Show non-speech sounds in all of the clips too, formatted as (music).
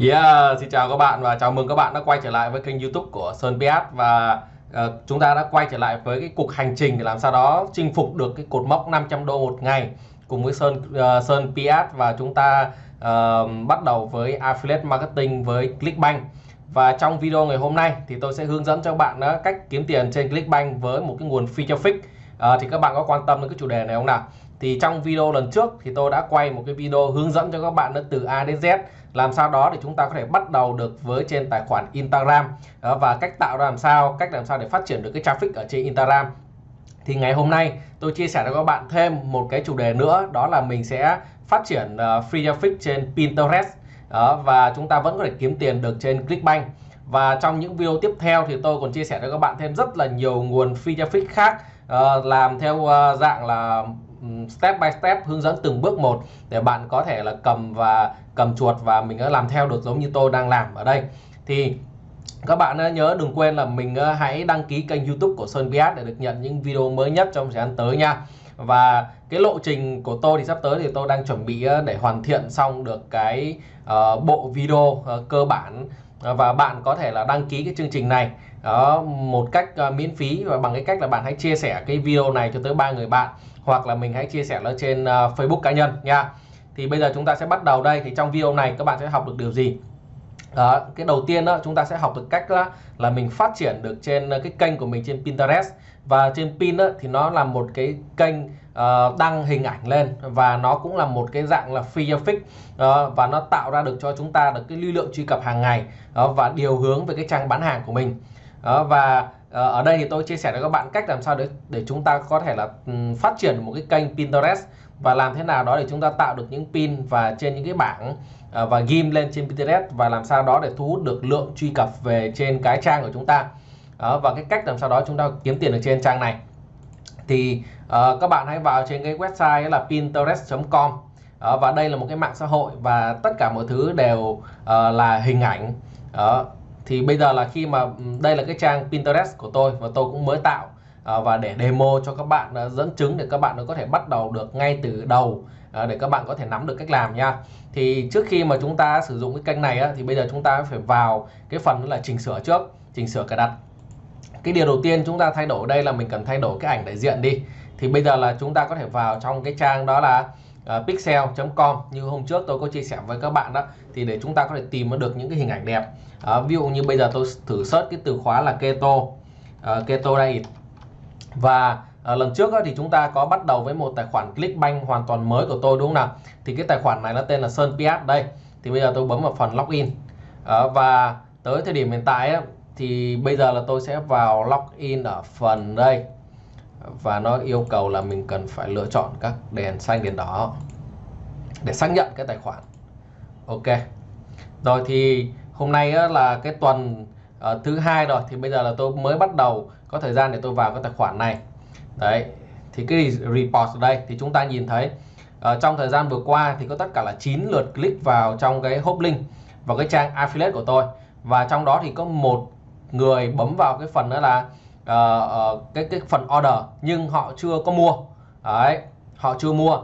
Yeah, xin chào các bạn và chào mừng các bạn đã quay trở lại với kênh YouTube của Sơn PS và uh, chúng ta đã quay trở lại với cái cuộc hành trình để làm sao đó chinh phục được cái cột mốc 500 đô một ngày cùng với Sơn uh, Sơn PS và chúng ta uh, bắt đầu với affiliate marketing với Clickbank. Và trong video ngày hôm nay thì tôi sẽ hướng dẫn cho bạn uh, cách kiếm tiền trên Clickbank với một cái nguồn feature fix. Uh, thì các bạn có quan tâm đến cái chủ đề này không nào? Thì trong video lần trước thì tôi đã quay một cái video hướng dẫn cho các bạn từ A đến Z. Làm sao đó để chúng ta có thể bắt đầu được với trên tài khoản Instagram. Và cách tạo ra làm sao cách làm sao để phát triển được cái traffic ở trên Instagram. Thì ngày hôm nay tôi chia sẻ cho các bạn thêm một cái chủ đề nữa đó là mình sẽ phát triển uh, free traffic trên Pinterest. Đó, và chúng ta vẫn có thể kiếm tiền được trên Clickbank. Và trong những video tiếp theo thì tôi còn chia sẻ cho các bạn thêm rất là nhiều nguồn free traffic khác uh, làm theo uh, dạng là step by step hướng dẫn từng bước một để bạn có thể là cầm và cầm chuột và mình đã làm theo được giống như tôi đang làm ở đây. Thì các bạn ờ, nhớ đừng quên là mình ờ, hãy đăng ký kênh youtube của Sơn Biat để được nhận những video mới nhất trong thời gian tới nha. Và cái lộ trình của tôi thì sắp tới thì tôi đang chuẩn bị để hoàn thiện xong được cái uh, bộ video uh, cơ bản Ờ, và bạn có thể là đăng ký cái chương trình này đó một cách uh, miễn phí và bằng cái cách là bạn hãy chia sẻ cái video này cho tới ba người bạn hoặc là mình hãy chia sẻ nó trên uh, Facebook cá nhân nha. Thì bây giờ chúng ta sẽ bắt đầu đây. Thì trong video này các bạn sẽ học được điều gì? Đó, cái đầu tiên đó chúng ta sẽ học được cách đó, là mình phát triển được trên cái kênh của mình trên Pinterest. Và trên pin đó, thì nó là một cái kênh uh, đăng hình ảnh lên và nó cũng là một cái dạng là free fix uh, và nó tạo ra được cho chúng ta được cái lưu lượng truy cập hàng ngày uh, và điều hướng về cái trang bán hàng của mình. Uh, và ở đây thì tôi chia sẻ với các bạn cách làm sao để để chúng ta có thể là ừ, phát triển một cái kênh Pinterest và làm thế nào đó để chúng ta tạo được những pin và trên những cái bảng và ghim lên trên Pinterest và làm sao đó để thu hút được lượng truy cập về trên cái trang của chúng ta. Và cái cách làm sao đó chúng ta kiếm tiền được trên trang này thì uh, các bạn hãy vào trên cái website là pinterest.com uh, ờ, và đây là một cái mạng xã hội và tất cả mọi thứ đều uh, là hình ảnh. Uh, thì bây giờ là khi mà ừ, đây là cái trang Pinterest của tôi và tôi cũng mới tạo. Uh, và để demo cho các bạn uh, dẫn chứng để các bạn nó có thể bắt đầu được ngay từ đầu để các bạn có thể nắm được cách làm nha. Thì trước khi mà chúng ta sử dụng cái kênh này á, thì bây giờ chúng ta phải vào cái phần là chỉnh sửa trước chỉnh sửa cài đặt cái điều đầu tiên chúng ta thay đổi đây là mình cần thay đổi cái ảnh đại diện đi. Thì bây giờ là chúng ta có thể vào trong cái trang đó là ờ, uh, pixel.com như hôm trước tôi có chia sẻ với các bạn đó. Thì để chúng ta có thể tìm được những cái hình ảnh đẹp. Uh, ví dụ như bây giờ tôi thử search cái từ khóa là keto. Uh, keto diet và À, lần trước á, thì chúng ta có bắt đầu với một tài khoản Clickbank hoàn toàn mới của tôi đúng không nào? Thì cái tài khoản này nó tên là Sơn Piat đây. Thì bây giờ tôi bấm vào phần login. À, và tới thời điểm hiện tại á, thì bây giờ là tôi sẽ vào login ở phần đây. Và nó yêu cầu là mình cần phải lựa chọn các đèn xanh đèn đỏ để xác nhận cái tài khoản. Ok. Rồi thì hôm nay là cái tuần ờ, thứ hai rồi. Thì bây giờ là tôi mới bắt đầu có thời gian để tôi vào cái tài khoản này. Đấy. Thì cái report ở đây, thì chúng ta nhìn thấy ờ, trong thời gian vừa qua thì có tất cả là 9 lượt click vào trong cái hop link vào cái trang affiliate của tôi. Và trong đó thì có một người bấm vào cái phần đó là uh, uh, cái cái phần order nhưng họ chưa có mua. Đấy họ chưa mua.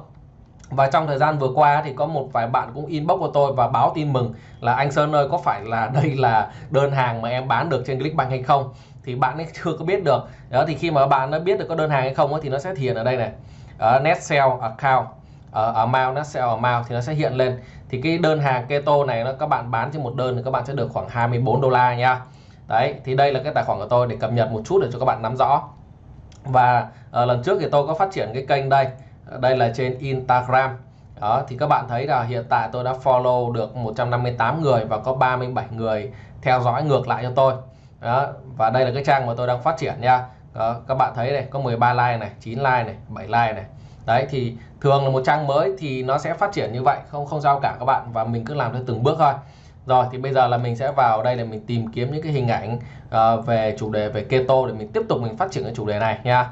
Và trong thời gian vừa qua thì có một vài bạn cũng inbox của tôi và báo tin mừng là anh Sơn ơi có phải là đây là đơn hàng mà em bán được trên Clickbank hay không? Thì bạn ấy chưa có biết được. Đó thì khi mà bạn nó biết được có đơn hàng hay không thì nó sẽ hiện ở đây này. Ở net sell account. Ở amount net sell amount thì nó sẽ hiện lên. Thì cái đơn hàng keto này nó các bạn bán trên một đơn thì các bạn sẽ được khoảng 24 đô la nha đấy thì đây là cái tài khoản của tôi để cập nhật một chút để cho các bạn nắm rõ. Và à, lần trước thì tôi có phát triển cái kênh đây. Ờ, đây là trên Instagram. Đó thì các bạn thấy là hiện tại tôi đã follow được 158 người và có 37 người theo dõi ngược lại cho tôi. Đó và đây là cái trang mà tôi đang phát triển nha. Đó, các bạn thấy này có 13 like này 9 like này 7 like này. Đấy thì thường là một trang mới thì nó sẽ phát triển như vậy không không sao cả các bạn và mình cứ làm theo từng bước thôi rồi thì bây giờ là mình sẽ vào đây để mình tìm kiếm những cái hình ảnh uh, về chủ đề về keto để mình tiếp tục mình phát triển cái chủ đề này nha.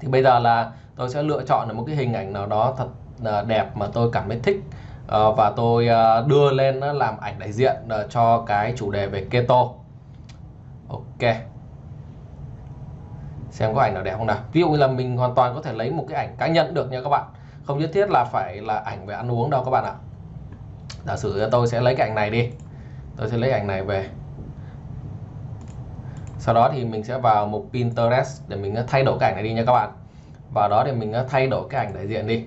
Thì bây giờ là tôi sẽ lựa chọn được một cái hình ảnh nào đó thật uh, đẹp mà tôi cảm thấy thích uh, và tôi uh, đưa lên uh, làm ảnh đại diện uh, cho cái chủ đề về keto. Ok. Xem có ảnh nào đẹp không nào. Ví dụ như là mình hoàn toàn có thể lấy một cái ảnh cá nhân được nha các bạn. Không nhất thiết là phải là ảnh về ăn uống đâu các bạn ạ giả sử tôi sẽ lấy cái ảnh này đi. Tôi sẽ lấy ảnh này về. Sau đó thì mình sẽ vào mục Pinterest để mình ờ, thay đổi cái ảnh này đi nha các bạn. Vào đó thì mình ờ, thay đổi cái ảnh đại diện đi.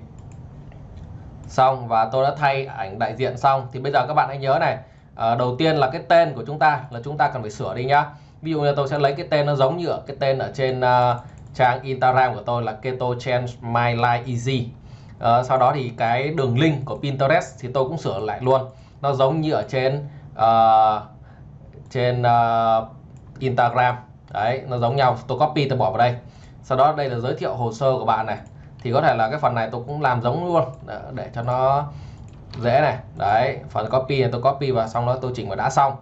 Xong và tôi đã thay ảnh đại diện xong. Thì bây giờ các bạn hãy nhớ này à, đầu tiên là cái tên của chúng ta là chúng ta cần phải sửa đi nhá. Ví dụ như tôi sẽ lấy cái tên nó giống như ở cái tên ở trên uh, trang Instagram của tôi là Keto Change My Life Easy à, sau đó thì cái đường link của Pinterest thì tôi cũng sửa lại luôn. Nó giống như ở trên uh, trên uh, Instagram. Đấy nó giống nhau. Tôi copy tôi bỏ vào đây. Sau đó đây là giới thiệu hồ sơ của bạn này. Thì có thể là cái phần này tôi cũng làm giống luôn. Để cho nó dễ này. Đấy phần copy này tôi copy và xong đó tôi chỉnh và đã xong.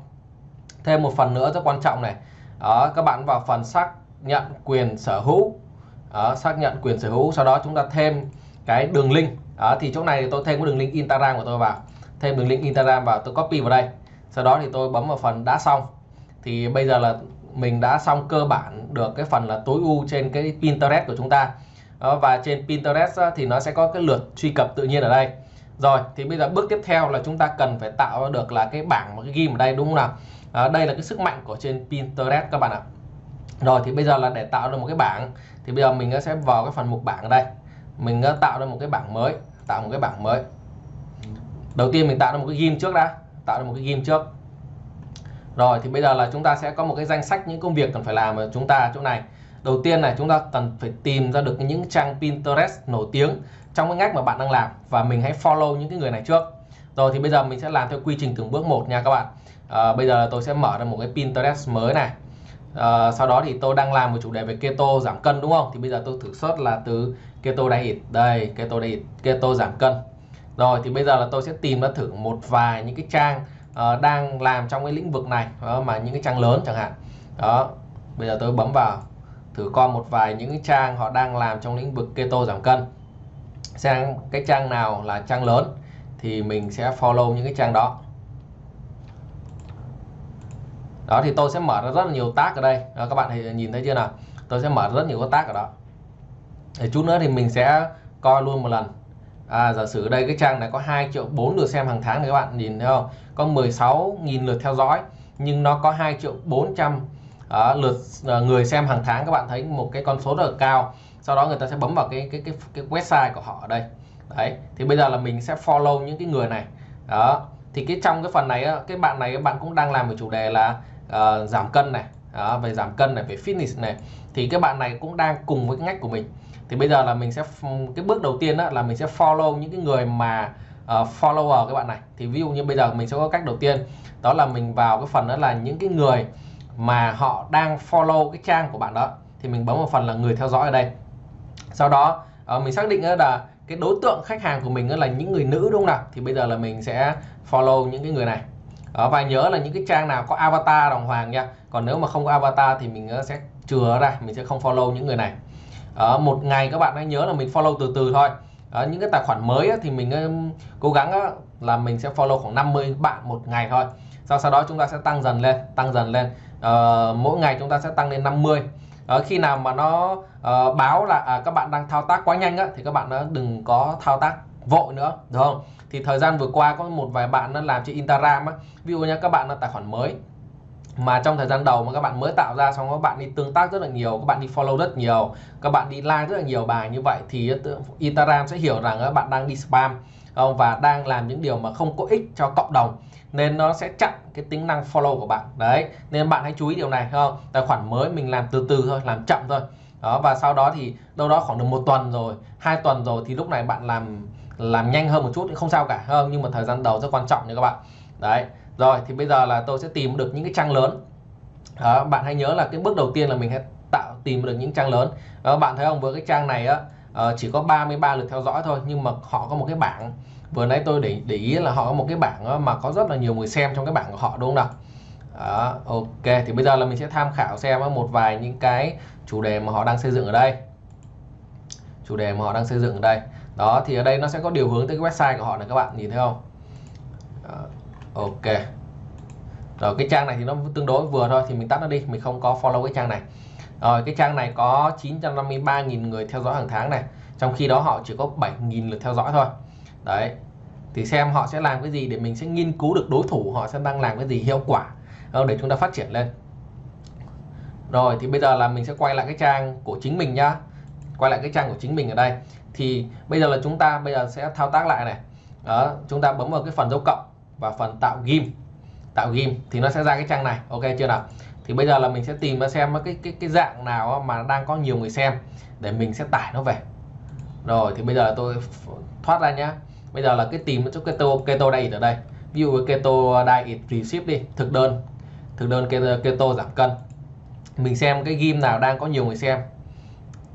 Thêm một phần nữa rất quan trọng này. Đó các bạn vào phần xác nhận quyền sở hữu. Đó, xác nhận quyền sở hữu. Sau đó chúng ta thêm cái đường link. Đó thì chỗ này thì tôi thêm cái đường link Instagram của tôi vào. Thêm đường link Instagram vào tôi copy vào đây. Sau đó thì tôi bấm vào phần đã xong. Thì bây giờ là mình đã xong cơ bản được cái phần là tối ưu trên cái Pinterest của chúng ta. Đó, và trên Pinterest thì nó sẽ có cái lượt truy cập tự nhiên ở đây. Rồi thì bây giờ bước tiếp theo là chúng ta cần phải tạo được là cái bảng một cái ghim ở đây đúng không nào? À, đây là cái sức mạnh của trên Pinterest các bạn ạ. Rồi thì bây giờ là để tạo được một cái bảng thì bây giờ mình sẽ vào cái phần mục bảng ở đây mình ờ, tạo ra một cái bảng mới tạo một cái bảng mới. Đầu tiên mình tạo ra một cái ghim trước đã tạo ra một cái ghim trước. Rồi thì bây giờ là chúng ta sẽ có một cái danh sách những công việc cần phải làm ở chúng ta chỗ này. Đầu tiên này chúng ta cần phải tìm ra được những trang Pinterest nổi tiếng trong cái ngách mà bạn đang làm và mình hãy follow những cái người này trước. Rồi thì bây giờ mình sẽ làm theo quy trình từng bước một nha các bạn. À, bây giờ tôi sẽ mở ra một cái Pinterest mới này. À, sau đó thì tôi đang làm một chủ đề về keto giảm cân đúng không? Thì bây giờ tôi thử search là từ keto diet. Đây keto diet keto giảm cân. Rồi thì bây giờ là tôi sẽ tìm ra thử một vài những cái trang uh, đang làm trong cái lĩnh vực này đó, mà những cái trang lớn chẳng hạn. Đó bây giờ tôi bấm vào thử coi một vài những cái trang họ đang làm trong lĩnh vực keto giảm cân. Xem cái trang nào là trang lớn thì mình sẽ follow những cái trang đó. Đó thì tôi sẽ mở ra rất là nhiều tag ở đây. Đó, các bạn thì nhìn thấy chưa nào? Tôi sẽ mở rất nhiều các tag ở đó thì chút nữa thì mình sẽ coi luôn một lần. À, giả sử đây cái trang này có 2 triệu 4 lượt xem hàng tháng này các bạn nhìn thấy không? Có 16.000 lượt theo dõi nhưng nó có 2 triệu 400 uh, à, lượt à, người xem hàng tháng. Các bạn thấy một cái con số rất là cao. Sau đó người ta sẽ bấm vào cái cái cái cái website của họ ở đây. Đấy thì bây giờ là mình sẽ follow những cái người này. Đó thì cái trong cái phần này cái bạn này các bạn cũng đang làm một chủ đề là uh, giảm cân này đó, về giảm cân này về fitness này thì cái bạn này cũng đang cùng với cái ngách của mình. Thì bây giờ là mình sẽ cái bước đầu tiên đó là mình sẽ follow những cái người mà uh, follower các bạn này. Thì ví dụ như bây giờ mình sẽ có cách đầu tiên đó là mình vào cái phần đó là những cái người mà họ đang follow cái trang của bạn đó. Thì mình bấm vào phần là người theo dõi ở đây. Sau đó uh, mình xác định là cái đối tượng khách hàng của mình là những người nữ đúng không nào? Thì bây giờ là mình sẽ follow những cái người này đó, và nhớ là những cái trang nào có avatar đồng hoàng nha. Còn nếu mà không có avatar thì mình ờ, sẽ chừa ra mình sẽ không follow những người này. Đó, một ngày các bạn hãy nhớ là mình follow từ từ thôi. Đó, những cái tài khoản mới thì mình cố gắng là mình sẽ follow khoảng 50 bạn một ngày thôi. Sau sau đó chúng ta sẽ tăng dần lên tăng dần lên. Uh, mỗi ngày chúng ta sẽ tăng lên 50 uh, khi nào mà nó uh, báo là à, các bạn đang thao tác quá nhanh á, thì các bạn đừng có thao tác vội nữa đúng không? Thì thời gian vừa qua có một vài bạn nó làm trên Instagram á. Ví dụ nha các bạn là tài khoản mới. Mà trong thời gian đầu mà các bạn mới tạo ra xong, các bạn đi tương tác rất là nhiều, các bạn đi follow rất nhiều, các bạn đi like rất là nhiều bài như vậy thì Instagram sẽ hiểu rằng các bạn đang đi spam không? Và đang làm những điều mà không có ích cho cộng đồng. Nên nó sẽ chặn cái tính năng follow của bạn. Đấy, nên bạn hãy chú ý điều này không? Tài khoản mới mình làm từ từ thôi, làm chậm thôi. Đó, và sau đó thì đâu đó khoảng được một tuần rồi, hai tuần rồi thì lúc này bạn làm làm nhanh hơn một chút thì không sao cả. Hơn nhưng mà thời gian đầu rất quan trọng nha các bạn. Đấy rồi thì bây giờ là tôi sẽ tìm được những cái trang lớn. Đó, bạn hãy nhớ là cái bước đầu tiên là mình hãy tạo tìm được những trang lớn. Đó, bạn thấy không? Với cái trang này á ờ, chỉ có 33 lượt theo dõi thôi nhưng mà họ có một cái bảng. Vừa nãy tôi để để ý là họ có một cái bảng mà có rất là nhiều người xem trong cái bảng của họ đúng không nào? Đó, ok thì bây giờ là mình sẽ tham khảo xem một vài những cái chủ đề mà họ đang xây dựng ở đây. Chủ đề mà họ đang xây dựng ở đây đó thì ở đây nó sẽ có điều hướng tới cái website của họ này các bạn nhìn thấy không? Đó, ok. Rồi cái trang này thì nó tương đối vừa thôi thì mình tắt nó đi mình không có follow cái trang này. Rồi cái trang này có 953.000 người theo dõi hàng tháng này trong khi đó họ chỉ có 7.000 lượt theo dõi thôi. Đấy thì xem họ sẽ làm cái gì để mình sẽ nghiên cứu được đối thủ họ sẽ đang làm cái gì hiệu quả ờ, để chúng ta phát triển lên. Rồi thì bây giờ là mình sẽ quay lại cái trang của chính mình nhá. Quay lại cái trang của chính mình ở đây thì bây giờ là chúng ta bây giờ sẽ thao tác lại này. Đó chúng ta bấm vào cái phần dấu cộng và phần tạo ghim. Tạo ghim thì nó sẽ ra cái trang này. Ok chưa nào? Thì bây giờ là mình sẽ tìm và xem cái cái cái dạng nào mà đang có nhiều người xem để mình sẽ tải nó về. Rồi thì bây giờ tôi thoát ra nhá. Bây giờ là cái tìm chỗ keto keto diet ở đây. Ví dụ keto diet receipt đi thực đơn. Thực đơn keto, keto giảm cân. Mình xem cái game nào đang có nhiều người xem.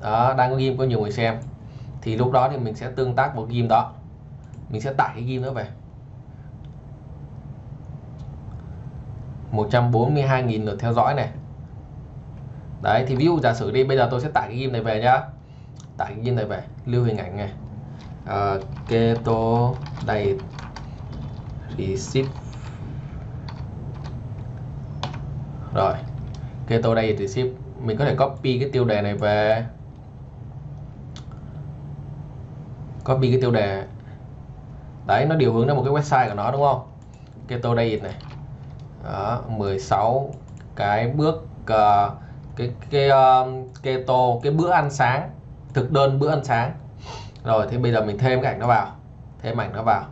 Đó đang có game có nhiều người xem thì lúc đó thì mình sẽ tương tác vào game đó. Mình sẽ tải cái game đó về. 142.000 lượt theo dõi này. Đấy thì ví dụ giả sử đi bây giờ tôi sẽ tải cái game này về nhá. Tải cái game này về lưu hình ảnh này. À, keto đầy receipt. Rồi keto đầy receipt. Mình có thể copy cái tiêu đề này về. Copy cái tiêu đề. Đấy nó điều hướng đến một cái website của nó đúng không? Keto diet này. Đó, 16 cái bước uh, cái cái ờ, uh, keto cái bữa ăn sáng. Thực đơn bữa ăn sáng. Rồi thì bây giờ mình thêm cái ảnh nó vào. Thêm ảnh nó vào.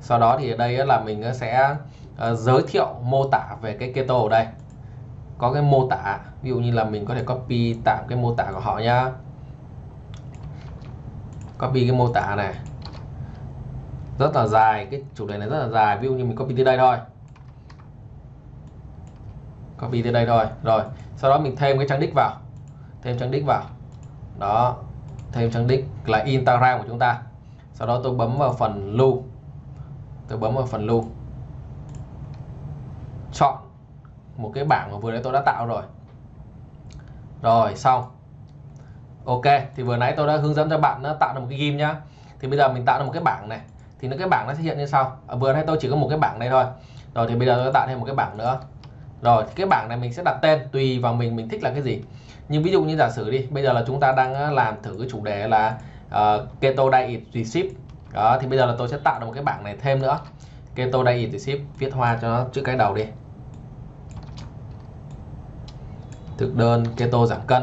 Sau đó thì ở đây là mình sẽ uh, giới thiệu mô tả về cái keto ở đây. Có cái mô tả ví dụ như là mình có thể copy tạm cái mô tả của họ nhá copy cái mô tả này. Rất là dài, cái chủ đề này rất là dài. Ví dụ như mình copy từ đây thôi. Copy từ đây thôi. Rồi, sau đó mình thêm cái trang đích vào. Thêm trang đích vào. Đó, thêm trang đích là Instagram của chúng ta. Sau đó tôi bấm vào phần lưu. Tôi bấm vào phần lưu. Chọn một cái bảng mà vừa nãy tôi đã tạo rồi. Rồi, xong ok thì vừa nãy tôi đã hướng dẫn cho bạn nó tạo được một cái ghim nhá. Thì bây giờ mình tạo ra một cái bảng này. Thì nó cái bảng nó sẽ hiện như sau. À, vừa nãy tôi chỉ có một cái bảng này thôi. Rồi thì bây giờ tôi tạo thêm một cái bảng nữa. Rồi cái bảng này mình sẽ đặt tên tùy vào mình mình thích là cái gì. Nhưng ví dụ như giả sử đi bây giờ là chúng ta đang ờ, làm thử cái chủ đề là uh, keto diet recipe. Đó thì bây giờ là tôi sẽ tạo được một cái bảng này thêm nữa. Keto diet recipe viết hoa cho nó chữ cái đầu đi. Thực đơn keto giảm cân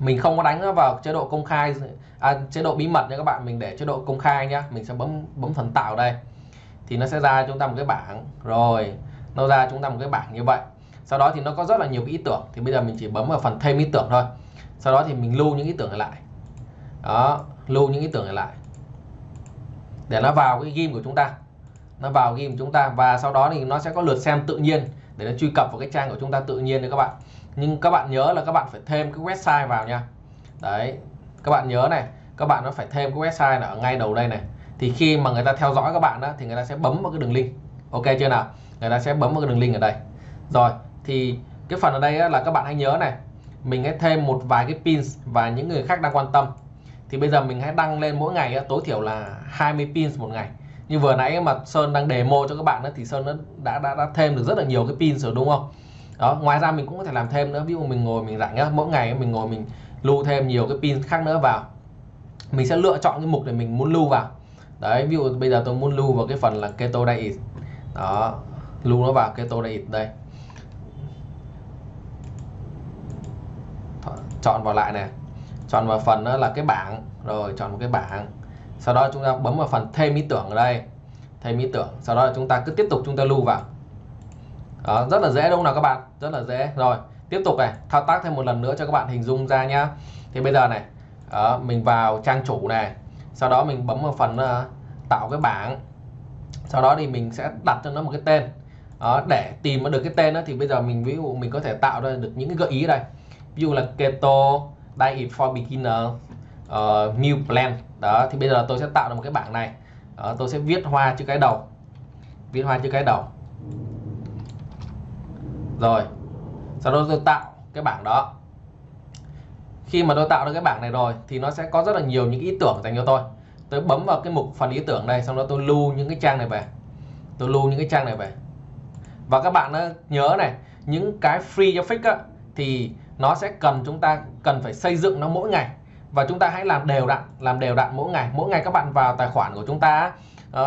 mình không có đánh nó vào chế độ công khai à, chế độ bí mật nha các bạn. Mình để chế độ công khai nhá. Mình sẽ bấm bấm phần tạo đây. Thì nó sẽ ra chúng ta một cái bảng. Rồi nó ra chúng ta một cái bảng như vậy. Sau đó thì nó có rất là nhiều ý tưởng. Thì bây giờ mình chỉ bấm vào phần thêm ý tưởng thôi. Sau đó thì mình lưu những ý tưởng này lại. Đó lưu những ý tưởng này lại. Để nó vào cái game của chúng ta. Nó vào game của chúng ta. Và sau đó thì nó sẽ có lượt xem tự nhiên. Để nó truy cập vào cái trang của chúng ta tự nhiên đấy các bạn nhưng các bạn nhớ là các bạn phải thêm cái website vào nha. Đấy, các bạn nhớ này, các bạn nó phải thêm cái website là ở ngay đầu đây này. Thì khi mà người ta theo dõi các bạn đó, thì người ta sẽ bấm vào cái đường link. Ok chưa nào? Người ta sẽ bấm vào cái đường link ở đây. Rồi, thì cái phần ở đây là các bạn hãy nhớ này, mình hãy thêm một vài cái pins và những người khác đang quan tâm. Thì bây giờ mình hãy đăng lên mỗi ngày tối thiểu là 20 pins một ngày. Như vừa nãy mà Sơn đang demo cho các bạn đó thì Sơn đã đã đã thêm được rất là nhiều cái pins rồi, đúng không? Đó ngoài ra mình cũng có thể làm thêm nữa. Ví dụ mình ngồi mình rảnh nhá mỗi ngày mình ngồi mình lưu thêm nhiều cái pin khác nữa vào. Mình sẽ lựa chọn cái mục để mình muốn lưu vào. Đấy ví dụ bây giờ tôi muốn lưu vào cái phần là keto diet. Đó lưu nó vào keto diet đây. Chọn vào lại này. Chọn vào phần đó là cái bảng. Rồi chọn một cái bảng. Sau đó chúng ta bấm vào phần thêm ý tưởng ở đây. Thêm ý tưởng. Sau đó chúng ta cứ tiếp tục chúng ta lưu vào. Đó, rất là dễ đúng không nào các bạn? Rất là dễ. Rồi tiếp tục này thao tác thêm một lần nữa cho các bạn hình dung ra nhá. Thì bây giờ này đó, mình vào trang chủ này sau đó mình bấm vào phần uh, tạo cái bảng. Sau đó thì mình sẽ đặt cho nó một cái tên. Đó, để tìm được cái tên đó thì bây giờ mình ví dụ mình có thể tạo ra được những cái gợi ý đây. Ví dụ là keto diet for beginner uh, new plan. Đó thì bây giờ tôi sẽ tạo ra một cái bảng này. Đó, tôi sẽ viết hoa chữ cái đầu. Viết hoa chữ cái đầu rồi. Sau đó tôi tạo cái bảng đó. Khi mà tôi tạo được cái bảng này rồi thì nó sẽ có rất là nhiều những ý tưởng dành cho tôi. Tôi bấm vào cái mục phần ý tưởng đây xong đó tôi lưu những cái trang này về. Tôi lưu những cái trang này về. Và các bạn nhớ này những cái free traffic á, thì nó sẽ cần chúng ta cần phải xây dựng nó mỗi ngày. Và chúng ta hãy làm đều đặn làm đều đặn mỗi ngày. Mỗi ngày các bạn vào tài khoản của chúng ta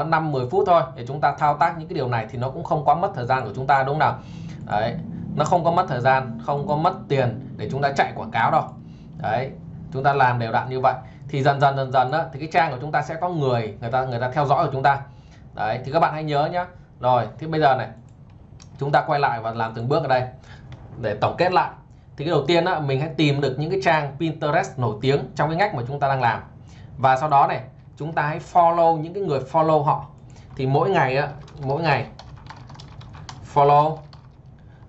uh, 5 10 phút thôi. Để chúng ta thao tác những cái điều này thì nó cũng không quá mất thời gian của chúng ta đúng không nào? Đấy nó không có mất thời gian không có mất tiền để chúng ta chạy quảng cáo đâu. Đấy chúng ta làm đều đặn như vậy. Thì dần dần dần dần đó, thì cái trang của chúng ta sẽ có người người ta người ta theo dõi của chúng ta. Đấy thì các bạn hãy nhớ nhá. Rồi thì bây giờ này chúng ta quay lại và làm từng bước ở đây để tổng kết lại. Thì cái đầu tiên đó mình hãy tìm được những cái trang Pinterest nổi tiếng trong cái ngách mà chúng ta đang làm. Và sau đó này chúng ta hãy follow những cái người follow họ. Thì mỗi ngày á, mỗi ngày follow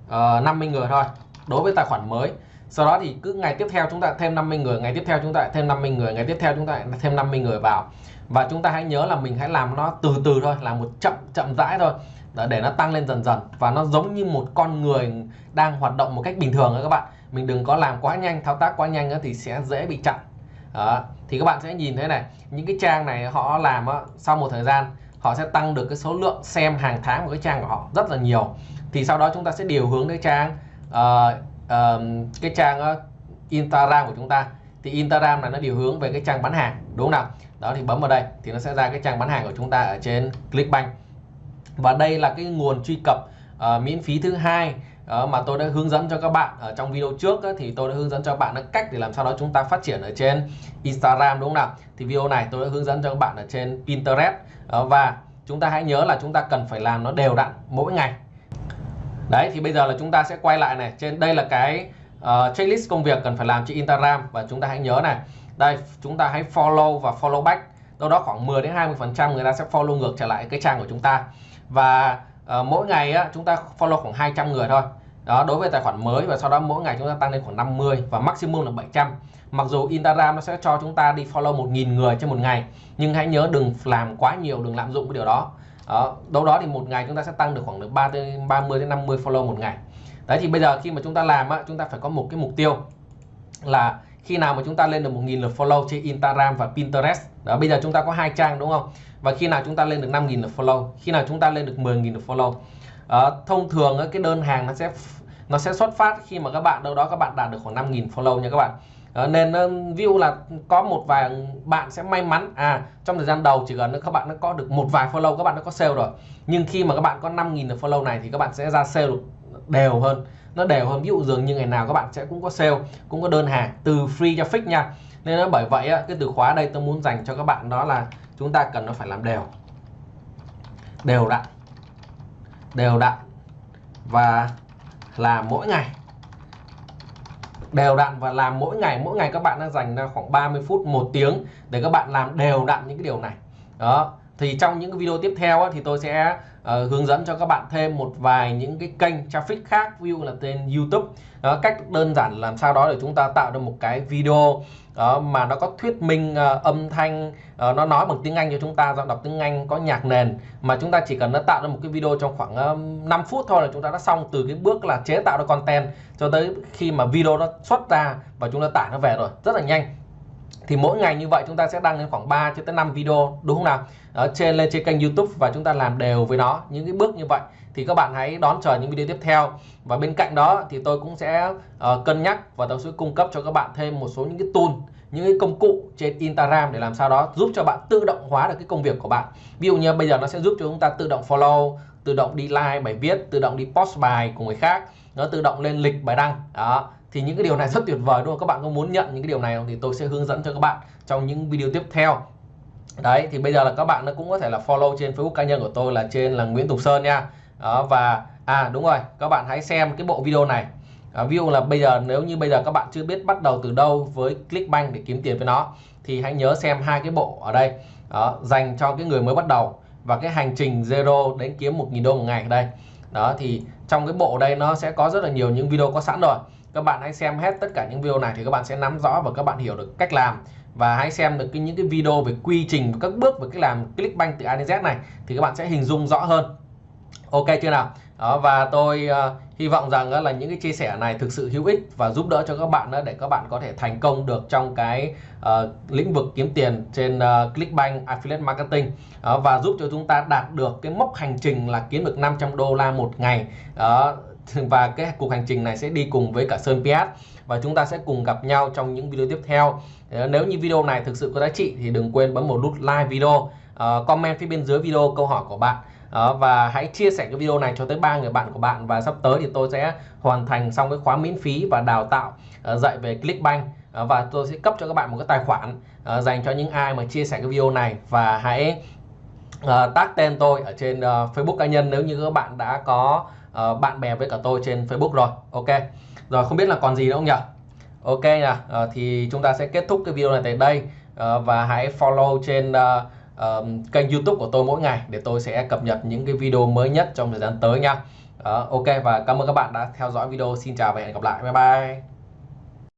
ờ, uh, 50 người thôi đối với tài khoản mới. Sau đó thì cứ ngày tiếp theo chúng ta thêm 50 người ngày tiếp theo chúng ta thêm 50 người ngày tiếp theo chúng ta thêm 50 người vào. Và chúng ta hãy nhớ là mình hãy làm nó từ từ thôi làm một chậm chậm rãi thôi để nó tăng lên dần dần. Và nó giống như một con người đang hoạt động một cách bình thường các bạn. Mình đừng có làm quá nhanh thao tác quá nhanh thì sẽ dễ bị chặn đó. thì các bạn sẽ nhìn thấy này những cái trang này họ làm đó, sau một thời gian họ sẽ tăng được cái số lượng xem hàng tháng của cái trang của họ rất là nhiều. Thì sau đó chúng ta sẽ điều hướng ờ, ờ, cái trang uh, uh, cái trang uh, Instagram của chúng ta. Thì Instagram là nó điều hướng về cái trang bán hàng đúng không nào? Đó thì bấm vào đây thì nó sẽ ra cái trang bán hàng của chúng ta ở trên Clickbank. Và đây là cái nguồn truy cập uh, miễn phí thứ hai Ờ, mà tôi đã hướng dẫn cho các bạn ở trong video trước thì tôi đã hướng dẫn cho các bạn cách để làm sao đó chúng ta phát triển ở trên Instagram đúng không nào? Thì video này tôi đã hướng dẫn cho các bạn ở trên Pinterest. Ờ, và chúng ta hãy nhớ là chúng ta cần phải làm nó đều đặn mỗi ngày. Đấy thì bây giờ là chúng ta sẽ quay lại này. Trên đây là cái uh, checklist công việc cần phải làm trên Instagram. Và chúng ta hãy nhớ này. Đây chúng ta hãy follow và follow back. Đâu đó khoảng 10 đến 20 phần trăm người ta sẽ follow ngược trở lại cái trang của chúng ta. Và Ờ, mỗi ngày á, chúng ta follow khoảng 200 người thôi. Đó đối với tài khoản mới và sau đó mỗi ngày chúng ta tăng lên khoảng 50 và maximum là 700 mặc dù Instagram nó sẽ cho chúng ta đi follow 1.000 người trên một ngày nhưng hãy nhớ đừng làm quá nhiều đừng lạm dụng cái điều đó. Đó, đâu đó thì một ngày chúng ta sẽ tăng được khoảng được 3 30 đến 50 follow một ngày. Đấy thì bây giờ khi mà chúng ta làm á, chúng ta phải có một cái mục tiêu là khi nào mà chúng ta lên được 1.000 lượt follow trên Instagram và Pinterest. Đó bây giờ chúng ta có hai trang đúng không? Và khi nào chúng ta lên được 5.000 lượt follow khi nào chúng ta lên được 10.000 lượt follow à, thông thường cái đơn hàng nó sẽ nó sẽ xuất phát khi mà các bạn đâu đó các bạn đạt được khoảng 5.000 follow nha các bạn. À, nên view là có một vài bạn sẽ may mắn à trong thời gian đầu chỉ cần các bạn nó có được một vài follow các bạn nó có sale rồi. Nhưng khi mà các bạn có 5.000 lượt follow này thì các bạn sẽ ra sale được đều hơn. Nó đều hơn ví dụ dường như ngày nào các bạn sẽ cũng có sale cũng có đơn hàng từ free cho fix nha. Nên nó bởi vậy cái từ khóa đây tôi muốn dành cho các bạn đó là chúng ta cần nó phải làm đều. Đều đặn. Đều đặn. Và làm mỗi ngày. Đều đặn và làm mỗi ngày. Mỗi ngày các bạn đang dành ra khoảng 30 phút một tiếng để các bạn làm đều đặn những cái điều này. Đó. Thì trong những cái video tiếp theo á, thì tôi sẽ uh, hướng dẫn cho các bạn thêm một vài những cái kênh traffic khác view là tên YouTube. Đó, cách đơn giản làm sao đó để chúng ta tạo được một cái video đó, mà nó có thuyết minh uh, âm thanh uh, nó nói bằng tiếng Anh cho chúng ta giọng đọc tiếng Anh có nhạc nền. Mà chúng ta chỉ cần nó tạo ra một cái video trong khoảng uh, 5 phút thôi là chúng ta đã xong từ cái bước là chế tạo ra content cho tới khi mà video nó xuất ra và chúng ta tải nó về rồi. Rất là nhanh thì mỗi ngày như vậy chúng ta sẽ đăng lên khoảng 3 cho tới 5 video đúng không nào? Ở trên lên trên kênh YouTube và chúng ta làm đều với nó. Những cái bước như vậy thì các bạn hãy đón chờ những video tiếp theo. Và bên cạnh đó thì tôi cũng sẽ uh, cân nhắc và tôi sẽ cung cấp cho các bạn thêm một số những cái tool những cái công cụ trên Instagram để làm sao đó giúp cho bạn tự động hóa được cái công việc của bạn. Ví dụ như bây giờ nó sẽ giúp cho chúng ta tự động follow tự động đi like bài viết tự động đi post bài của người khác nó tự động lên lịch bài đăng. Đó thì những cái điều này rất tuyệt vời đúng không? Các bạn có muốn nhận những cái điều này không? Thì tôi sẽ hướng dẫn cho các bạn trong những video tiếp theo. Đấy thì bây giờ là các bạn nó cũng có thể là follow trên Facebook cá nhân của tôi là trên là Nguyễn Tùng Sơn nha. Đó và à đúng rồi các bạn hãy xem cái bộ video này. À, ví dụ là bây giờ nếu như bây giờ các bạn chưa biết bắt đầu từ đâu với Clickbank để kiếm tiền với nó thì hãy nhớ xem hai cái bộ ở đây. Đó, dành cho cái người mới bắt đầu và cái hành trình zero đến kiếm 1.000 đô một ngày ở đây. Đó thì trong cái bộ đây nó sẽ có rất là nhiều những video có sẵn rồi các bạn hãy xem hết tất cả những video này thì các bạn sẽ nắm rõ và các bạn hiểu được cách làm. Và hãy xem được cái những cái video về quy trình và các bước về cách làm Clickbank từ A đến Z này thì các bạn sẽ hình dung rõ hơn. Ok chưa nào? Đó và tôi uh, hy vọng rằng uh, là những cái chia sẻ này thực sự hữu ích và giúp đỡ cho các bạn uh, để các bạn có thể thành công được trong cái uh, lĩnh vực kiếm tiền trên uh, Clickbank Affiliate Marketing. Uh, và giúp cho chúng ta đạt được cái mốc hành trình là kiếm được 500 đô la một ngày. Uh, (laughs) và cái cuộc hành trình này sẽ đi cùng với cả Sơn Piat. Và chúng ta sẽ cùng gặp nhau trong những video tiếp theo. Ờ, nếu như video này thực sự có giá trị thì đừng quên bấm một nút like video. Uh, comment phía bên dưới video câu hỏi của bạn. Uh, và hãy chia sẻ cái video này cho tới ba người bạn của bạn. Và sắp tới thì tôi sẽ hoàn thành xong cái khóa miễn phí và đào tạo uh, dạy về Clickbank. Uh, và tôi sẽ cấp cho các bạn một cái tài khoản uh, dành cho những ai mà chia sẻ cái video này. Và hãy uh, tag tên tôi ở trên uh, Facebook cá nhân nếu như các bạn đã có uh, bạn bè với cả tôi trên Facebook rồi. Ok. Rồi không biết là còn gì nữa không nhỉ? Ok nhỉ. Uh, thì chúng ta sẽ kết thúc cái video này tại đây. Uh, và hãy follow trên uh, uh, kênh YouTube của tôi mỗi ngày để tôi sẽ cập nhật những cái video mới nhất trong thời gian tới nha. Uh, ok. Và cảm ơn các bạn đã theo dõi video. Xin chào và hẹn gặp lại. Bye bye.